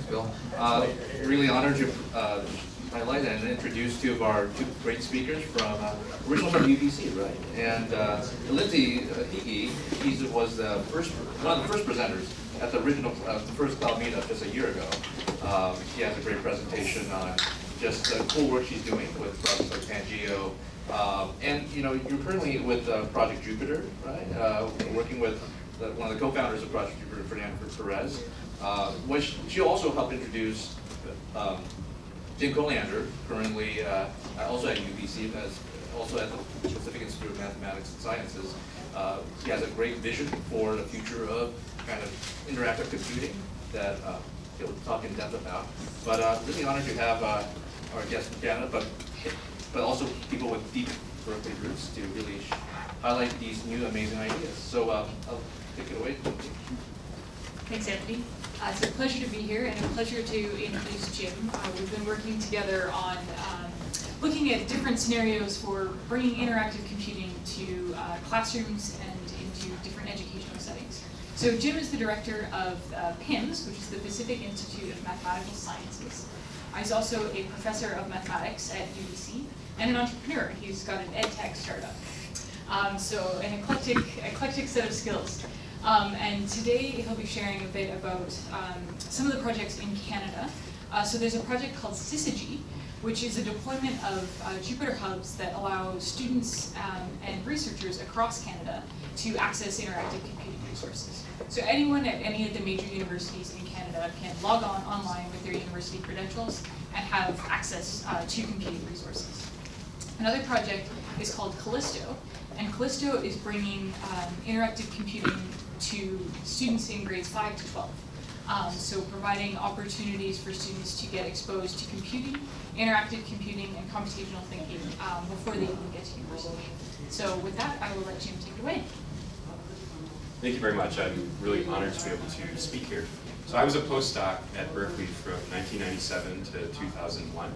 Thanks, Bill. Uh, really honored to uh, highlight and introduce two of our two great speakers from uh, originally from UBC, right? And uh, Lindsey uh, he was the first one of the first presenters at the original uh, first cloud meetup just a year ago. Um, she has a great presentation on just the cool work she's doing with projects like Pangeo. Um, and you know, you're currently with uh, Project Jupyter, right? Uh, working with the, one of the co-founders of Project Jupyter, Fernando Perez, uh, which she also helped introduce um, Jim Colliander, currently uh, also at UBC, as also at the Pacific Institute of Mathematics and Sciences. Uh, he has a great vision for the future of kind of interactive computing that uh, he'll talk in depth about. But uh, really honored to have uh, our guest Canada, but but also people with deep Berkeley roots to really highlight these new amazing ideas. So um, I'll take it away. Thanks, Anthony. Uh, it's a pleasure to be here and a pleasure to introduce Jim. Uh, we've been working together on um, looking at different scenarios for bringing interactive computing to uh, classrooms and into different educational settings. So Jim is the director of uh, PIMS, which is the Pacific Institute of Mathematical Sciences. He's also a professor of mathematics at UBC and an entrepreneur. He's got an ed tech startup. Um, so an eclectic, eclectic set of skills. Um, and today he'll be sharing a bit about um, some of the projects in Canada. Uh, so there's a project called Syzygy, which is a deployment of uh, Jupyter Hubs that allow students um, and researchers across Canada to access interactive computing resources. So anyone at any of the major universities in Canada can log on online with their university credentials and have access uh, to computing resources. Another project is called Callisto, and Callisto is bringing um, interactive computing to students in grades 5 to 12. Um, so providing opportunities for students to get exposed to computing, interactive computing, and computational thinking um, before they even get to university. So with that, I will let Jim take it away. Thank you very much. I'm really honored to be able to speak here. So I was a postdoc at Berkeley from 1997 to 2001,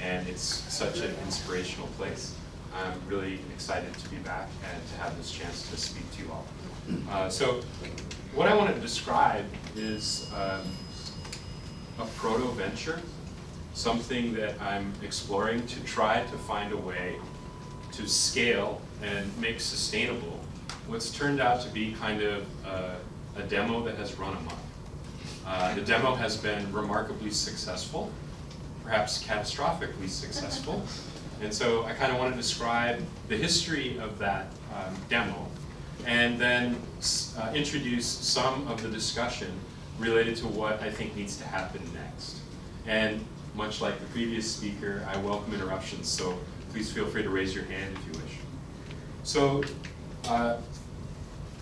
and it's such an inspirational place. I'm really excited to be back and to have this chance to speak to you all. Uh, so what I want to describe is um, a proto-venture, something that I'm exploring to try to find a way to scale and make sustainable what's turned out to be kind of uh, a demo that has run amok. Uh, the demo has been remarkably successful, perhaps catastrophically successful, and so I kind of want to describe the history of that um, demo and then uh, introduce some of the discussion related to what I think needs to happen next. And much like the previous speaker, I welcome interruptions, so please feel free to raise your hand if you wish. So, uh,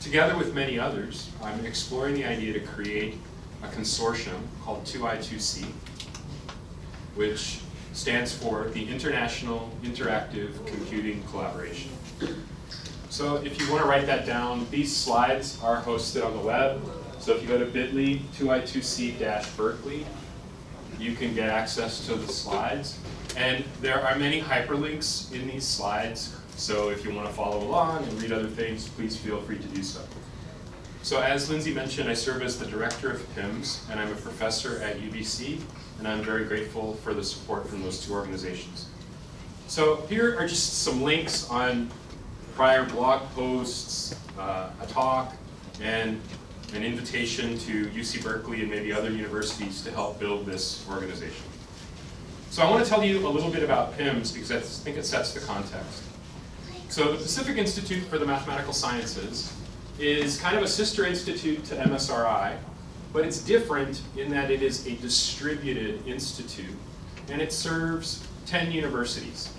together with many others, I'm exploring the idea to create a consortium called 2I2C, which stands for the International Interactive Computing Collaboration. So if you want to write that down, these slides are hosted on the web. So if you go to bit.ly 2i2c-berkeley, you can get access to the slides. And there are many hyperlinks in these slides. So if you want to follow along and read other things, please feel free to do so. So as Lindsey mentioned, I serve as the director of PIMS, and I'm a professor at UBC, and I'm very grateful for the support from those two organizations. So here are just some links on prior blog posts, uh, a talk, and an invitation to UC Berkeley and maybe other universities to help build this organization. So I want to tell you a little bit about PIMS because I think it sets the context. So the Pacific Institute for the Mathematical Sciences is kind of a sister institute to MSRI, but it's different in that it is a distributed institute and it serves 10 universities.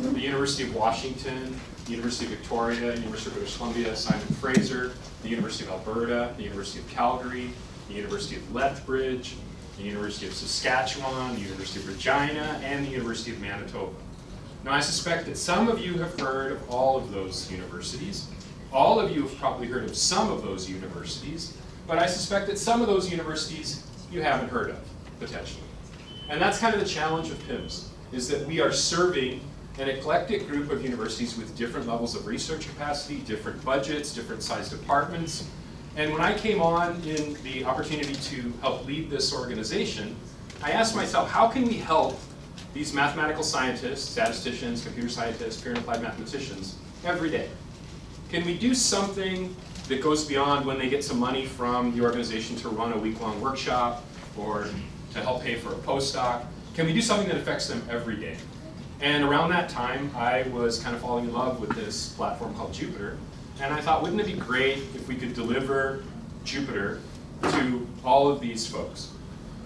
The University of Washington, University of Victoria, University of British Columbia, Simon Fraser, the University of Alberta, the University of Calgary, the University of Lethbridge, the University of Saskatchewan, the University of Regina, and the University of Manitoba. Now I suspect that some of you have heard of all of those universities. All of you have probably heard of some of those universities, but I suspect that some of those universities you haven't heard of, potentially. And that's kind of the challenge of PIMS, is that we are serving an eclectic group of universities with different levels of research capacity, different budgets, different sized departments, And when I came on in the opportunity to help lead this organization, I asked myself, how can we help these mathematical scientists, statisticians, computer scientists, pure and applied mathematicians every day? Can we do something that goes beyond when they get some money from the organization to run a week-long workshop or to help pay for a postdoc? Can we do something that affects them every day? And around that time, I was kind of falling in love with this platform called Jupyter. And I thought, wouldn't it be great if we could deliver Jupyter to all of these folks?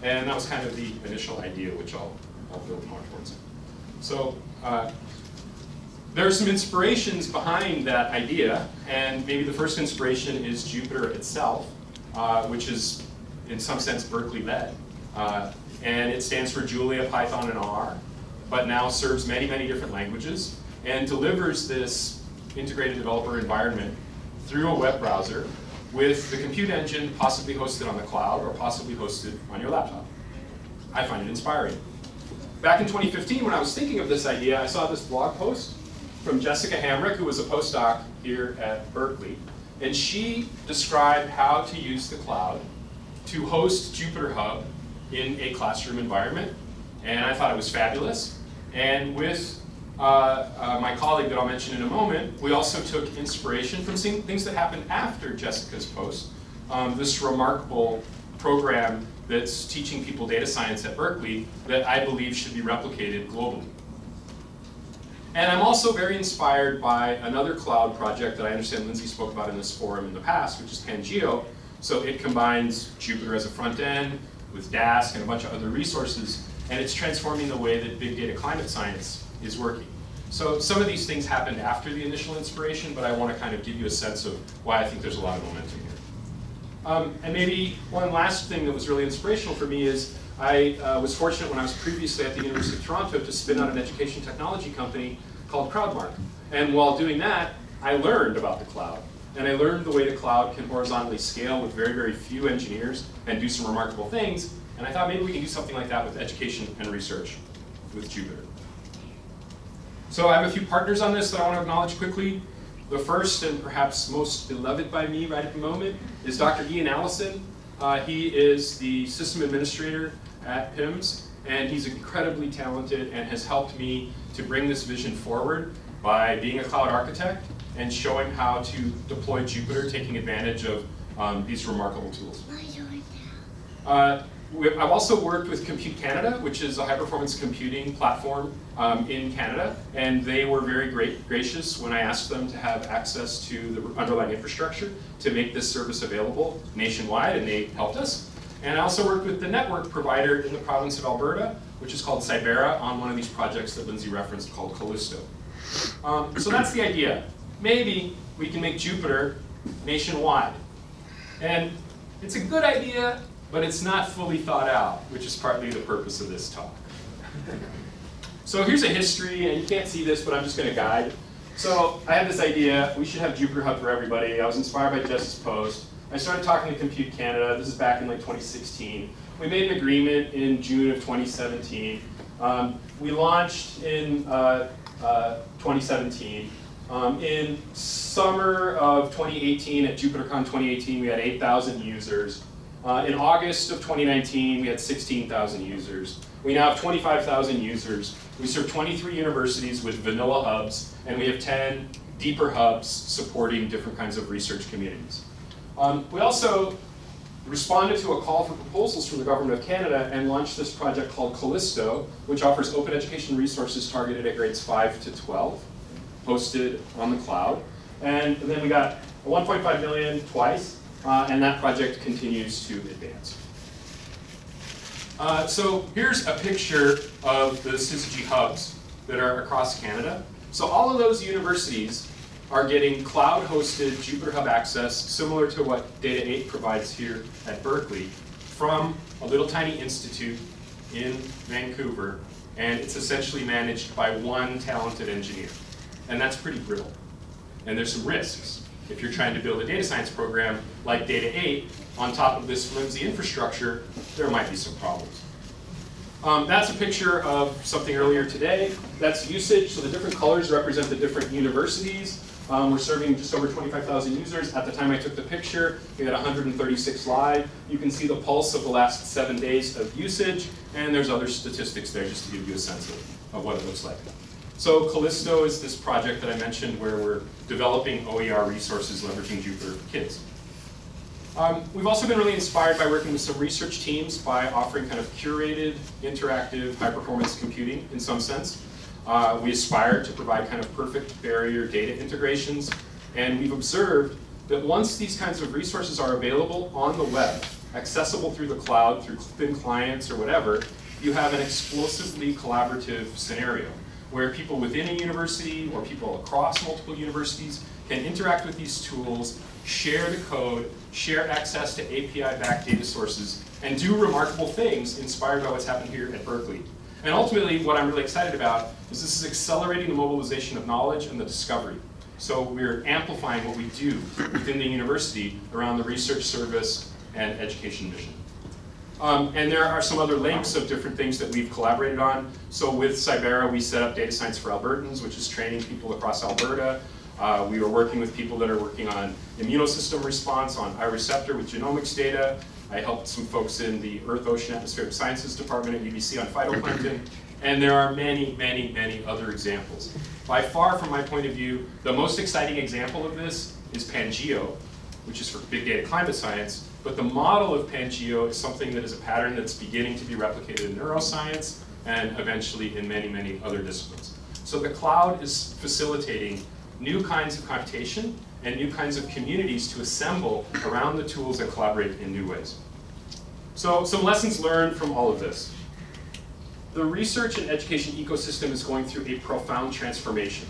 And that was kind of the initial idea, which I'll, I'll build more towards. So uh, there are some inspirations behind that idea, and maybe the first inspiration is Jupyter itself, uh, which is in some sense Berkeley led. Uh, and it stands for Julia, Python, and R, but now serves many, many different languages and delivers this integrated developer environment through a web browser with the compute engine possibly hosted on the cloud or possibly hosted on your laptop. I find it inspiring. Back in 2015, when I was thinking of this idea, I saw this blog post from Jessica Hamrick, who was a postdoc here at Berkeley, and she described how to use the cloud to host Jupyter Hub in a classroom environment, and I thought it was fabulous. And with uh, uh, my colleague that I'll mention in a moment, we also took inspiration from seeing things that happened after Jessica's post. Um, this remarkable program that's teaching people data science at Berkeley that I believe should be replicated globally. And I'm also very inspired by another cloud project that I understand Lindsey spoke about in this forum in the past, which is Pangeo. So it combines Jupyter as a front end with Dask and a bunch of other resources, and it's transforming the way that big data climate science is working. So some of these things happened after the initial inspiration, but I want to kind of give you a sense of why I think there's a lot of momentum here. Um, and maybe one last thing that was really inspirational for me is I uh, was fortunate when I was previously at the University of Toronto to spin out an education technology company called Crowdmark. And while doing that, I learned about the cloud. And I learned the way the cloud can horizontally scale with very, very few engineers and do some remarkable things. And I thought maybe we can do something like that with education and research with Jupyter. So I have a few partners on this that I want to acknowledge quickly. The first and perhaps most beloved by me right at the moment is Dr. Ian Allison. Uh, he is the system administrator at PIMS, and he's incredibly talented and has helped me to bring this vision forward by being a cloud architect and showing how to deploy Jupyter, taking advantage of um, these remarkable tools. Uh, I've also worked with Compute Canada, which is a high-performance computing platform um, in Canada, and they were very great, gracious when I asked them to have access to the underlying infrastructure to make this service available nationwide, and they helped us. And I also worked with the network provider in the province of Alberta, which is called Cybera, on one of these projects that Lindsey referenced called Callisto. Um, so that's the idea. Maybe we can make Jupyter nationwide. And it's a good idea, but it's not fully thought out, which is partly the purpose of this talk. so here's a history, and you can't see this, but I'm just going to guide. So I had this idea, we should have Jupyter Hub for everybody. I was inspired by Jess's post. I started talking to Compute Canada. This is back in like 2016. We made an agreement in June of 2017. Um, we launched in uh, uh, 2017. Um, in summer of 2018, at JupyterCon 2018, we had 8,000 users. Uh, in August of 2019, we had 16,000 users. We now have 25,000 users. We serve 23 universities with vanilla hubs, and we have 10 deeper hubs supporting different kinds of research communities. Um, we also responded to a call for proposals from the Government of Canada and launched this project called Callisto, which offers open education resources targeted at grades 5 to 12, hosted on the cloud. And then we got 1.5 million twice, uh, and that project continues to advance. Uh, so here's a picture of the Syzygy hubs that are across Canada. So all of those universities are getting cloud-hosted Jupyter Hub access, similar to what Data 8 provides here at Berkeley, from a little tiny institute in Vancouver, and it's essentially managed by one talented engineer. And that's pretty brittle. And there's some risks. If you're trying to build a data science program like Data 8 on top of this flimsy infrastructure, there might be some problems. Um, that's a picture of something earlier today. That's usage, so the different colors represent the different universities. Um, we're serving just over 25,000 users. At the time I took the picture, we had 136 live. You can see the pulse of the last seven days of usage, and there's other statistics there just to give you a sense of, of what it looks like. So Callisto is this project that I mentioned where we're developing OER resources leveraging Jupyter Kids. Um, we've also been really inspired by working with some research teams by offering kind of curated, interactive, high-performance computing in some sense. Uh, we aspire to provide kind of perfect barrier data integrations, and we've observed that once these kinds of resources are available on the web, accessible through the cloud, through thin clients or whatever, you have an explosively collaborative scenario where people within a university or people across multiple universities can interact with these tools, share the code, share access to API-backed data sources, and do remarkable things inspired by what's happened here at Berkeley. And ultimately, what I'm really excited about is this is accelerating the mobilization of knowledge and the discovery. So we're amplifying what we do within the university around the research service and education mission. Um, and there are some other links of different things that we've collaborated on. So with Cybera, we set up Data Science for Albertans, which is training people across Alberta. Uh, we are working with people that are working on immunosystem response on iReceptor with genomics data. I helped some folks in the Earth, Ocean, Atmospheric Sciences Department at UBC on phytoplankton. And there are many, many, many other examples. By far, from my point of view, the most exciting example of this is Pangeo, which is for big data climate science. But the model of Pangeo is something that is a pattern that's beginning to be replicated in neuroscience and eventually in many, many other disciplines. So the cloud is facilitating new kinds of computation and new kinds of communities to assemble around the tools and collaborate in new ways. So some lessons learned from all of this. The research and education ecosystem is going through a profound transformation.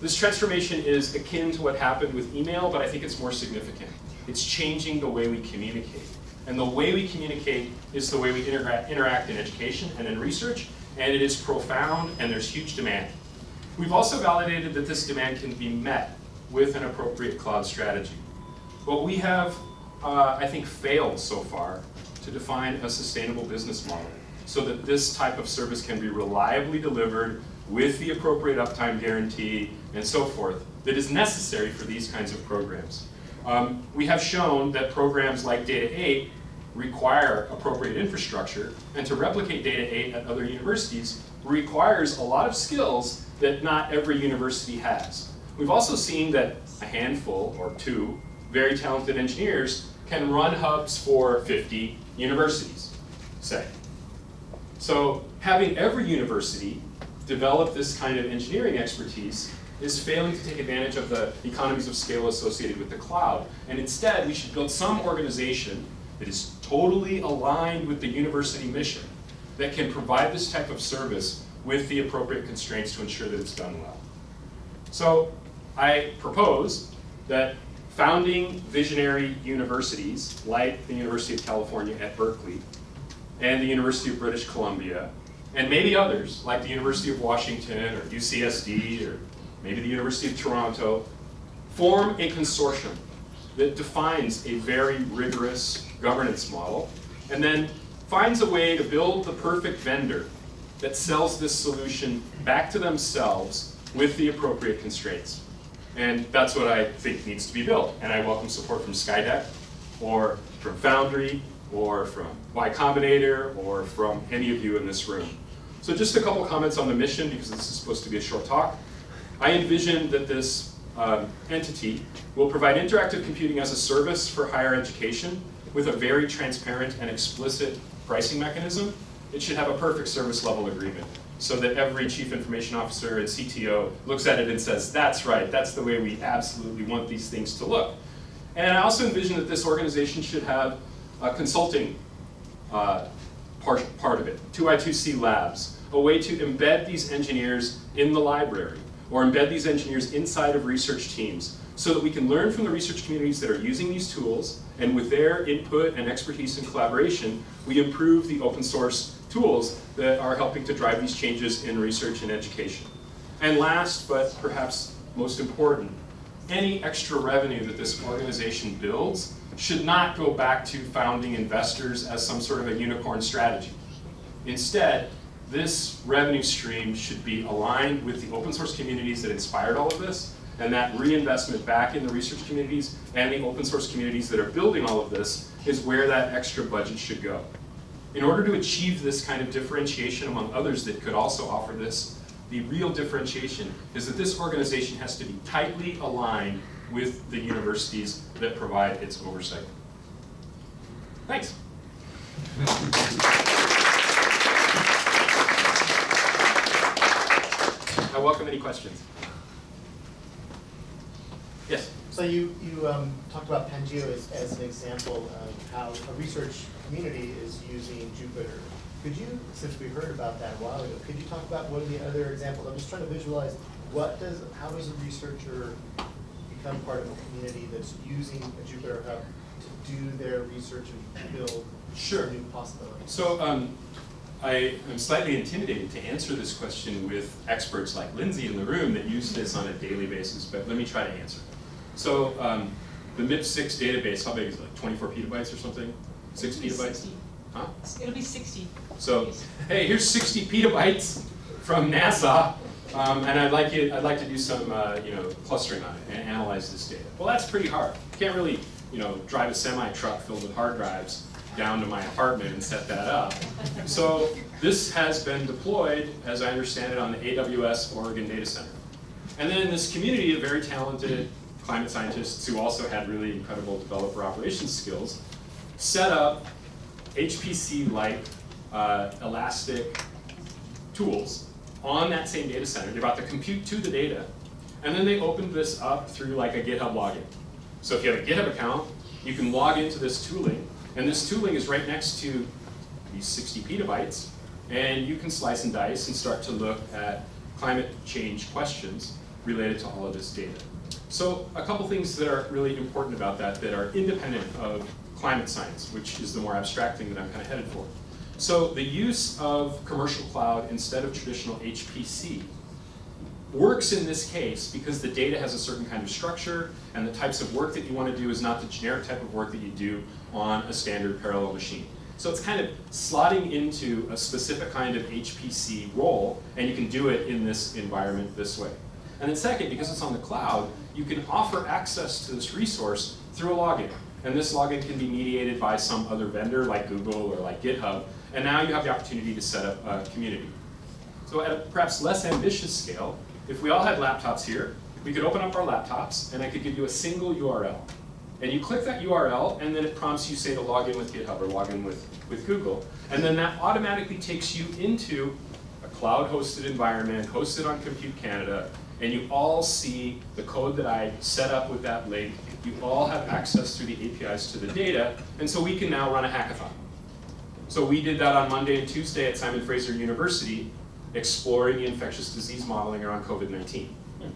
This transformation is akin to what happened with email, but I think it's more significant. It's changing the way we communicate. And the way we communicate is the way we interact, interact in education and in research, and it is profound and there's huge demand. We've also validated that this demand can be met with an appropriate cloud strategy. But we have, uh, I think, failed so far to define a sustainable business model so that this type of service can be reliably delivered with the appropriate uptime guarantee and so forth that is necessary for these kinds of programs. Um, we have shown that programs like Data 8 require appropriate infrastructure, and to replicate Data 8 at other universities requires a lot of skills that not every university has. We've also seen that a handful or two very talented engineers can run hubs for 50 universities, say. So having every university develop this kind of engineering expertise is failing to take advantage of the economies of scale associated with the cloud. And instead, we should build some organization that is totally aligned with the university mission that can provide this type of service with the appropriate constraints to ensure that it's done well. So I propose that founding visionary universities like the University of California at Berkeley and the University of British Columbia and maybe others like the University of Washington or UCSD or maybe the University of Toronto, form a consortium that defines a very rigorous governance model and then finds a way to build the perfect vendor that sells this solution back to themselves with the appropriate constraints. And that's what I think needs to be built. And I welcome support from Skydeck, or from Foundry, or from Y Combinator, or from any of you in this room. So just a couple comments on the mission, because this is supposed to be a short talk. I envision that this um, entity will provide interactive computing as a service for higher education with a very transparent and explicit pricing mechanism. It should have a perfect service level agreement so that every chief information officer and CTO looks at it and says, that's right, that's the way we absolutely want these things to look. And I also envision that this organization should have a consulting uh, part, part of it, 2i2c labs, a way to embed these engineers in the library or embed these engineers inside of research teams so that we can learn from the research communities that are using these tools and with their input and expertise and collaboration, we improve the open source tools that are helping to drive these changes in research and education. And last, but perhaps most important, any extra revenue that this organization builds should not go back to founding investors as some sort of a unicorn strategy. Instead, this revenue stream should be aligned with the open source communities that inspired all of this, And that reinvestment back in the research communities and the open source communities that are building all of this is where that extra budget should go. In order to achieve this kind of differentiation among others that could also offer this, the real differentiation is that this organization has to be tightly aligned with the universities that provide its oversight. Thanks. I welcome any questions. Yes? So you, you um, talked about Pangeo as, as an example of how a research community is using Jupyter. Could you, since we heard about that a while ago, could you talk about one of the other examples? I'm just trying to visualize, what does, how does a researcher become part of a community that's using a Jupyter Hub to do their research and build Sure. new possibilities? So um, I am slightly intimidated to answer this question with experts like Lindsey in the room that use this on a daily basis, but let me try to answer. So um, the CMIP6 database, how big is it, like 24 petabytes or something? Six petabytes? 60. Huh? It'll be sixty. So, hey, here's 60 petabytes from NASA, um, and I'd like you, I'd like to do some, uh, you know, clustering on it and analyze this data. Well, that's pretty hard. You can't really, you know, drive a semi truck filled with hard drives down to my apartment and set that up. So this has been deployed, as I understand it, on the AWS Oregon Data Center. And then this community of very talented climate scientists who also had really incredible developer operations skills set up HPC-like uh, elastic tools on that same data center. They brought the compute to the data, and then they opened this up through like a GitHub login. So if you have a GitHub account, you can log into this tooling, and this tooling is right next to these 60 petabytes, and you can slice and dice and start to look at climate change questions related to all of this data. So a couple things that are really important about that that are independent of climate science, which is the more abstract thing that I'm kind of headed for. So the use of commercial cloud instead of traditional HPC works in this case because the data has a certain kind of structure and the types of work that you want to do is not the generic type of work that you do on a standard parallel machine. So it's kind of slotting into a specific kind of HPC role and you can do it in this environment this way. And then second, because it's on the cloud, you can offer access to this resource through a login. And this login can be mediated by some other vendor like Google or like GitHub. And now you have the opportunity to set up a community. So at a perhaps less ambitious scale, if we all had laptops here, we could open up our laptops and I could give you a single URL. And you click that URL and then it prompts you say to log in with GitHub or log in with, with Google. And then that automatically takes you into a cloud hosted environment, hosted on Compute Canada, and you all see the code that I set up with that link. You all have access through the APIs to the data, and so we can now run a hackathon. So we did that on Monday and Tuesday at Simon Fraser University, exploring the infectious disease modeling around COVID-19.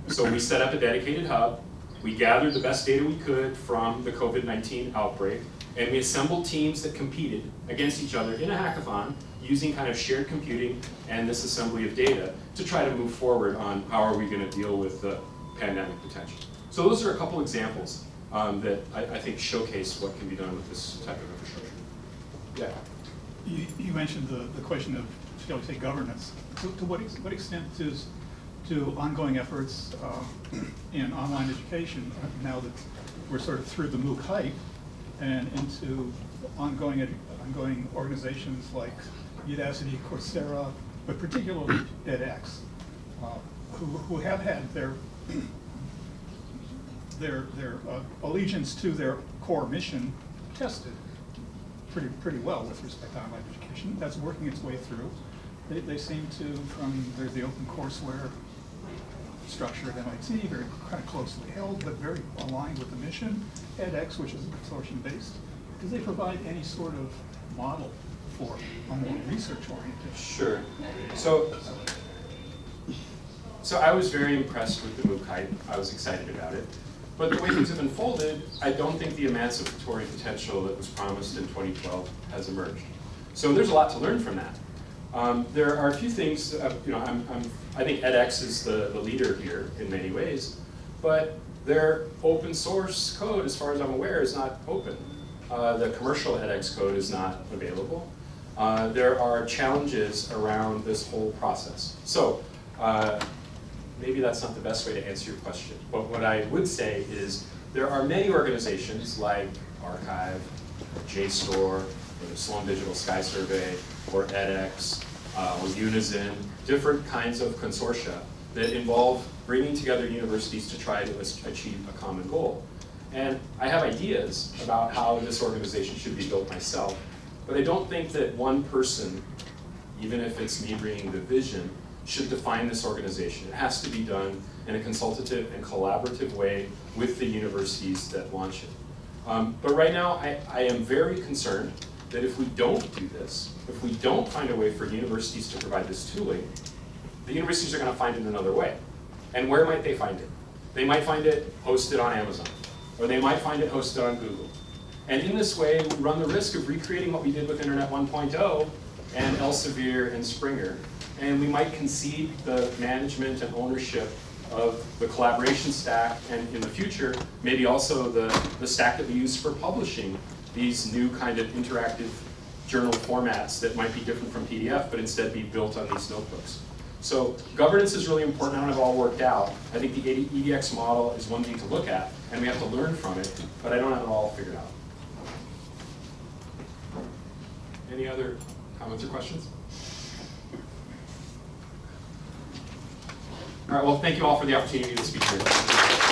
So we set up a dedicated hub, we gathered the best data we could from the COVID-19 outbreak, and we assembled teams that competed against each other in a hackathon using kind of shared computing and this assembly of data to try to move forward on how are we going to deal with the pandemic potential. So those are a couple examples um, that I, I think showcase what can be done with this type of infrastructure. Yeah. You, you mentioned the, the question of, shall we say, governance. To, to what, ex- what extent does, do ongoing efforts uh, in online education, now that we're sort of through the MOOC hype, and into ongoing, ongoing organizations like Udacity, Coursera, but particularly edX, uh, who, who have had their, their, their uh, allegiance to their core mission tested pretty, pretty well with respect to online education. That's working its way through. They, they seem to, from, there's the open courseware structure at MIT, very kind of closely held, but very aligned with the mission. edX, which is consortium-based, do they provide any sort of model for a more research-oriented? Sure. So, so I was very impressed with the MOOC hype. I was excited about it. But the way things have unfolded, I don't think the emancipatory potential that was promised in 2012 has emerged. So there's a lot to learn from that. Um, there are a few things, uh, you know, I'm, I'm, I think edX is the, the leader here in many ways, but their open source code, as far as I'm aware, is not open. Uh, the commercial edX code is not available. Uh, there are challenges around this whole process. So, uh, maybe that's not the best way to answer your question. But what I would say is there are many organizations like arXiv, JSTOR, or the Sloan Digital Sky Survey, or edX, uh, or Unizin, different kinds of consortia that involve bringing together universities to try to achieve a common goal. And I have ideas about how this organization should be built myself, but I don't think that one person, even if it's me bringing the vision, should define this organization. It has to be done in a consultative and collaborative way with the universities that launch it. Um, but right now, I, I am very concerned that if we don't do this, if we don't find a way for universities to provide this tooling, the universities are going to find it another way. And where might they find it? They might find it hosted on Amazon, or they might find it hosted on Google. And in this way, we run the risk of recreating what we did with Internet 1.0 and Elsevier and Springer. And we might concede the management and ownership of the collaboration stack, and in the future, maybe also the, the stack that we use for publishing these new kind of interactive journal formats that might be different from PDF, but instead be built on these notebooks. So governance is really important. I don't have it all worked out. I think the edX model is one thing to look at, and we have to learn from it, but I don't have it all figured out. Any other comments or questions? All right, well, thank you all for the opportunity to speak here.